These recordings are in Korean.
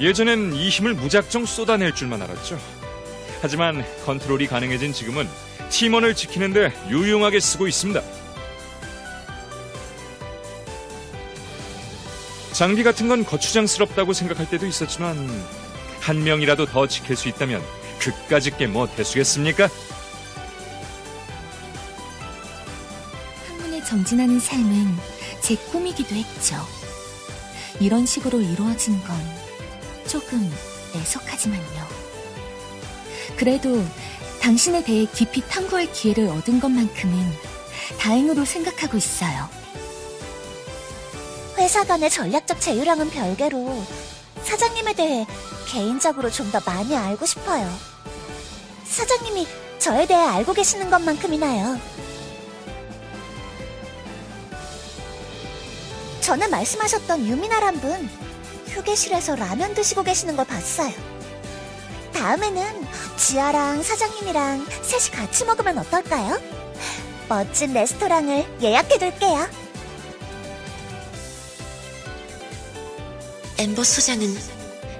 예전엔 이 힘을 무작정 쏟아낼 줄만 알았죠. 하지만 컨트롤이 가능해진 지금은 팀원을 지키는데 유용하게 쓰고 있습니다. 장비 같은 건 거추장스럽다고 생각할 때도 있었지만 한 명이라도 더 지킬 수 있다면 그까짓 게 뭐 대수겠습니까? 학문에 정진하는 삶은 제 꿈이기도 했죠. 이런 식으로 이루어진 건 조금 애석하지만요. 그래도 당신에 대해 깊이 탐구할 기회를 얻은 것만큼은 다행으로 생각하고 있어요. 회사 간의 전략적 제휴랑은 별개로 사장님에 대해 개인적으로 좀 더 많이 알고 싶어요. 사장님이 저에 대해 알고 계시는 것만큼이나요. 전에 말씀하셨던 유미나란 분, 휴게실에서 라면 드시고 계시는 걸 봤어요. 다음에는 지아랑 사장님이랑 셋이 같이 먹으면 어떨까요? 멋진 레스토랑을 예약해둘게요. 엠버 소장은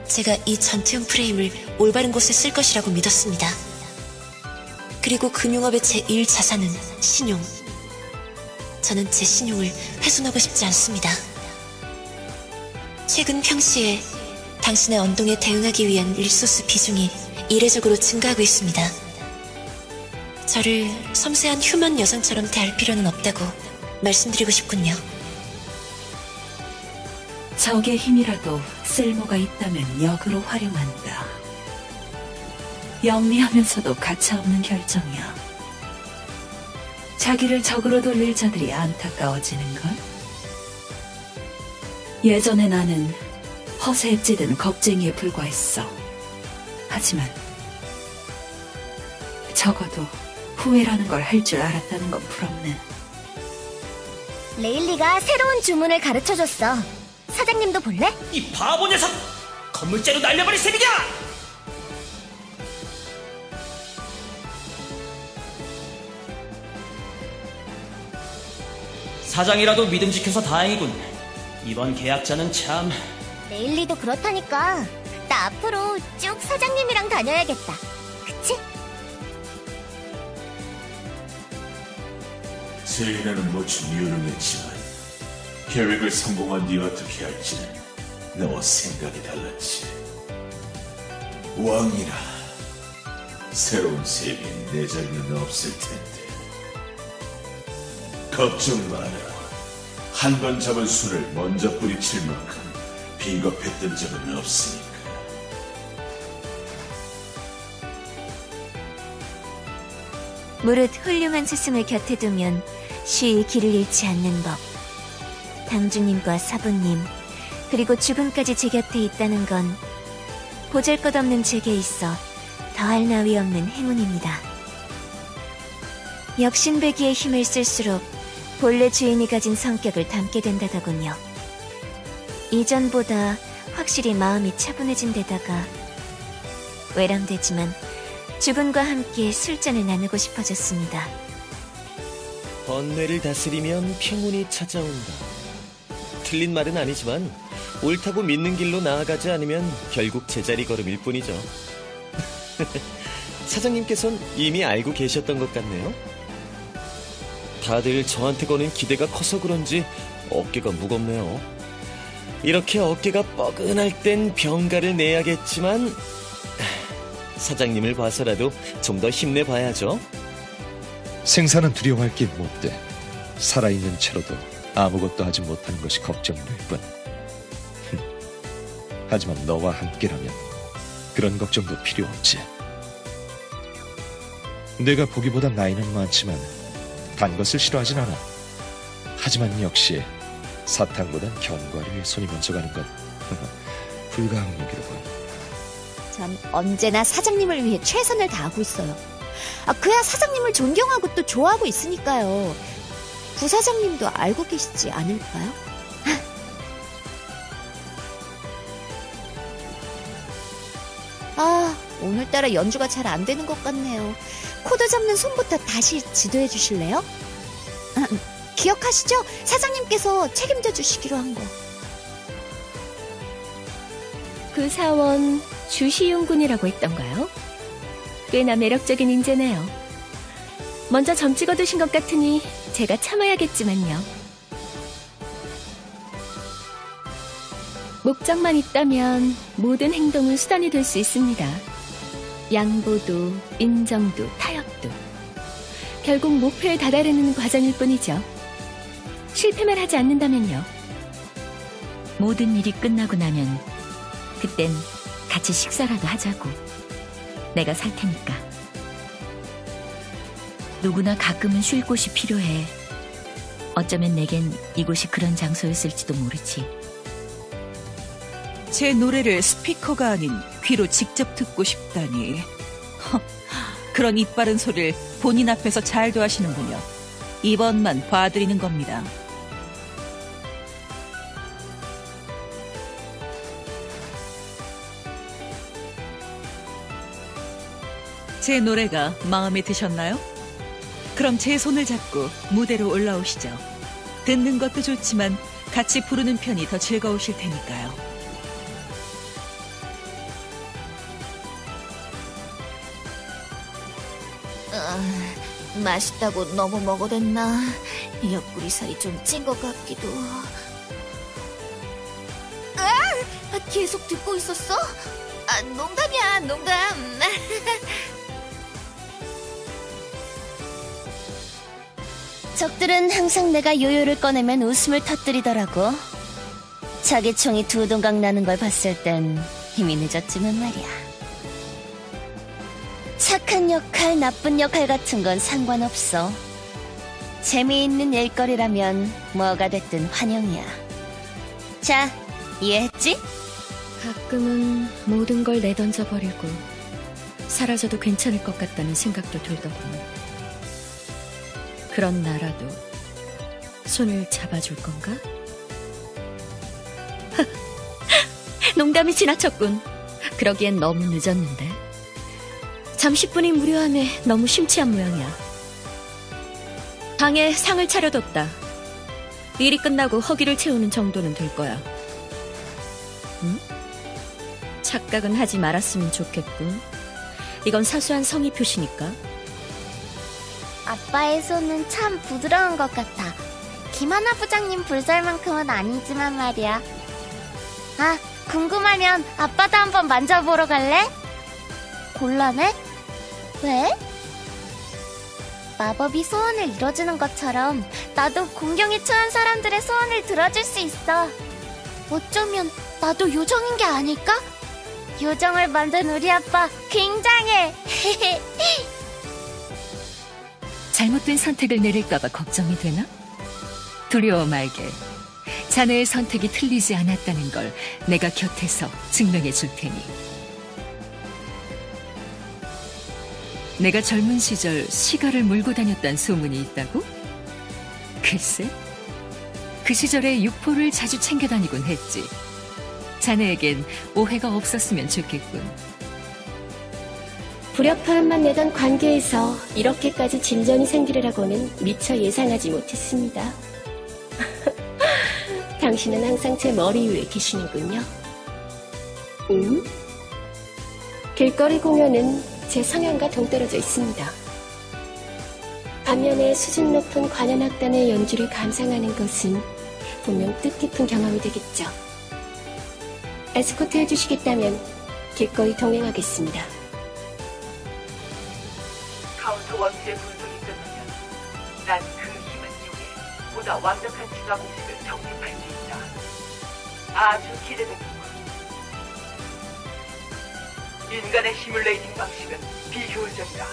제가 이 전투용 프레임을 올바른 곳에 쓸 것이라고 믿었습니다. 그리고 금융업의 제1 자산은 신용. 저는 제 신용을 훼손하고 싶지 않습니다. 최근 평시에 당신의 언동에 대응하기 위한 리소스 비중이 이례적으로 증가하고 있습니다. 저를 섬세한 휴먼 여성처럼 대할 필요는 없다고 말씀드리고 싶군요. 적의 힘이라도 쓸모가 있다면 역으로 활용한다. 영리하면서도 가차없는 결정이야. 자기를 적으로 돌릴 자들이 안타까워지는 걸. 예전에 나는 허세에 찌든 겁쟁이에 불과했어. 하지만 적어도 후회라는 걸 할 줄 알았다는 건 부럽네. 레일리가 새로운 주문을 가르쳐줬어. 사장님도 볼래? 이 바보 녀석! 건물째로 날려버릴 셈이냐! 사장이라도 믿음 지켜서 다행이군. 이번 계약자는 참... 레일리도 그렇다니까. 나 앞으로 쭉 사장님이랑 다녀야겠다. 그치? 세인아는 모두 유능했지만 계획을 성공한 뒤 어떻게 할지는 너와 생각이 달랐지. 왕이라 새로운 세계엔 내 자리는 없을 텐데. 걱정 마라. 한 번 잡은 술을 먼저 뿌리칠 만큼 비겁했던 적은 없으니까. 무릇 훌륭한 스승을 곁에 두면 쉬이 길을 잃지 않는 법. 당주님과 사부님, 그리고 죽음까지 제 곁에 있다는 건 보잘것없는 제게 있어 더할 나위 없는 행운입니다. 역신배기의 힘을 쓸수록 본래 주인이 가진 성격을 담게 된다더군요. 이전보다 확실히 마음이 차분해진 데다가 외람되지만 죽음과 함께 술잔을 나누고 싶어졌습니다. 번뇌를 다스리면 평온이 찾아온다. 틀린 말은 아니지만 옳다고 믿는 길로 나아가지 않으면 결국 제자리 걸음일 뿐이죠. 사장님께선 이미 알고 계셨던 것 같네요. 다들 저한테 거는 기대가 커서 그런지 어깨가 무겁네요. 이렇게 어깨가 뻐근할 땐 병가를 내야겠지만 사장님을 봐서라도 좀 더 힘내봐야죠. 생사는 두려워할 게 못돼. 살아있는 채로도 아무것도 하지 못하는 것이 걱정될 뿐. 흠. 하지만 너와 함께라면 그런 걱정도 필요 없지. 내가 보기보다 나이는 많지만 단 것을 싫어하진 않아. 하지만 역시 사탕보단 견과류에 손이 먼저 가는 건 불가항력이로군. 전 언제나 사장님을 위해 최선을 다하고 있어요. 아, 그야 사장님을 존경하고 또 좋아하고 있으니까요. 부사장님도 알고 계시지 않을까요? 오늘따라 연주가 잘 안 되는 것 같네요. 코드 잡는 손부터 다시 지도해 주실래요? 기억하시죠? 사장님께서 책임져 주시기로 한 거. 그 사원 주시용 군이라고 했던가요? 꽤나 매력적인 인재네요. 먼저 점 찍어두신 것 같으니 제가 참아야겠지만요. 목적만 있다면 모든 행동은 수단이 될 수 있습니다. 양보도, 인정도, 타협도. 결국 목표에 다다르는 과정일 뿐이죠. 실패만 하지 않는다면요. 모든 일이 끝나고 나면 그땐 같이 식사라도 하자고. 내가 살 테니까. 누구나 가끔은 쉴 곳이 필요해. 어쩌면 내겐 이곳이 그런 장소였을지도 모르지. 제 노래를 스피커가 아닌 귀로 직접 듣고 싶다니. 허, 그런 이빠른 소리를 본인 앞에서 잘도 하시는군요. 이번만 봐드리는 겁니다. 제 노래가 마음에 드셨나요? 그럼 제 손을 잡고 무대로 올라오시죠. 듣는 것도 좋지만 같이 부르는 편이 더 즐거우실 테니까요. 아, 맛있다고 너무 먹어댔나? 옆구리 살이 좀 찐 것 같기도. 아, 계속 듣고 있었어? 아, 농담이야, 농담. 적들은 항상 내가 요요를 꺼내면 웃음을 터뜨리더라고. 자기 총이 두 동강 나는 걸 봤을 땐 이미 늦었지만 말이야. 착한 역할, 나쁜 역할 같은 건 상관없어. 재미있는 일거리라면 뭐가 됐든 환영이야. 자, 이해했지? 가끔은 모든 걸 내던져 버리고 사라져도 괜찮을 것 같다는 생각도 들더군. 그런 나라도 손을 잡아줄 건가? 농담이 지나쳤군. 그러기엔 너무 늦었는데. 잠시뿐이 무료함에 너무 심취한 모양이야. 방에 상을 차려뒀다. 일이 끝나고 허기를 채우는 정도는 될 거야. 응? 착각은 하지 말았으면 좋겠군. 이건 사소한 성의 표시니까. 아빠의 손은 참 부드러운 것 같아. 김하나 부장님 불살만큼은 아니지만 말이야. 아, 궁금하면 아빠도 한번 만져보러 갈래? 곤란해? 왜? 마법이 소원을 이뤄주는 것처럼 나도 공경에 처한 사람들의 소원을 들어줄 수 있어. 어쩌면 나도 요정인 게 아닐까? 요정을 만든 우리 아빠 굉장해. 잘못된 선택을 내릴까봐 걱정이 되나? 두려워 말게. 자네의 선택이 틀리지 않았다는 걸 내가 곁에서 증명해 줄 테니. 내가 젊은 시절 시가를 물고 다녔단 소문이 있다고? 글쎄, 그 시절에 육포를 자주 챙겨 다니곤 했지. 자네에겐 오해가 없었으면 좋겠군. 불협화음만 내던 관계에서 이렇게까지 진전이 생기리라고는 미처 예상하지 못했습니다. 당신은 항상 제 머리 위에 계시는군요. 음? 길거리 공연은 제 성향과 동떨어져 있습니다. 반면에 수준 높은 관현악단의 연주를 감상하는 것은 분명 뜻깊은 경험이 되겠죠. 에스코트 해주시겠다면 기꺼이 동행하겠습니다. 카운터 원수의 분석이 끝나면 난 그 힘을 이용해 보다 완벽한 지가 공식을 정립할 수 있다. 아주 기대되는군. 인간의 시뮬레이팅 방식은 비효율적이다.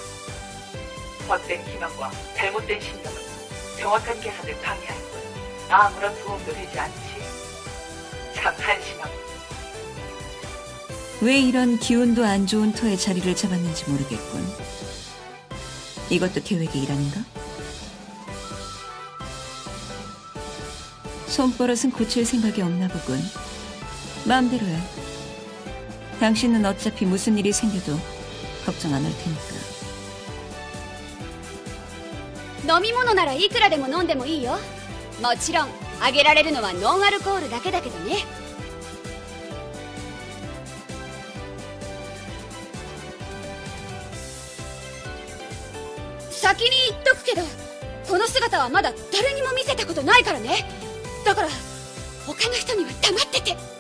헛된 기만과 잘못된 신념은 정확한 계산을 방해할 뿐 아무런 도움도 되지 않지. 참 한심하고 왜 이런 기운도 안 좋은 터에 자리를 잡았는지 모르겠군. 이것도 계획의 일환인가? 손버릇은 고칠 생각이 없나 보군. 마음대로 해. 당신은 어차피 무슨 일이 생겨도 걱정 안 할 테니 까. 飲み物ならいくらでも飲んでもいいよもちろんあげられるのはノンアルコールだけだけどね先に言っとくけどこの姿はまだ誰にも見せたことないからねだから他の人には黙ってて